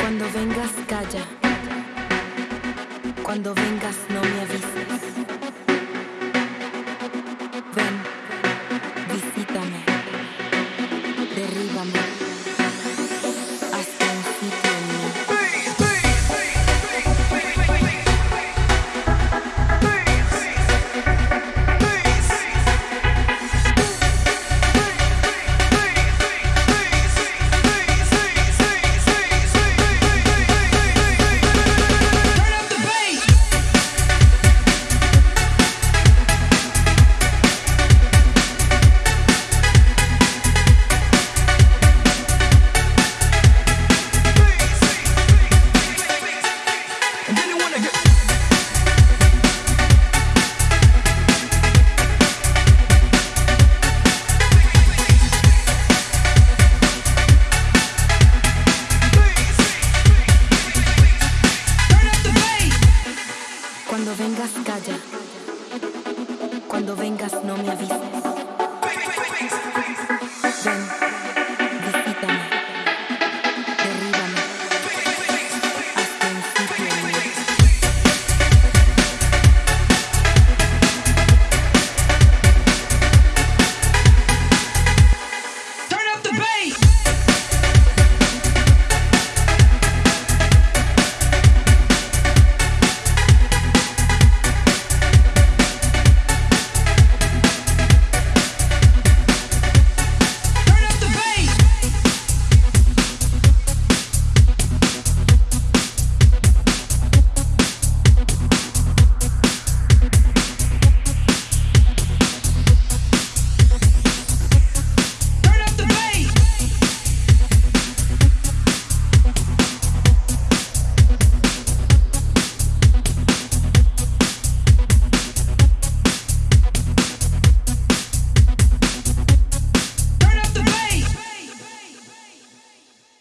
Cuando vengas, calla. Cuando vengas, no me avises. Cuando vengas no me avises. Ven.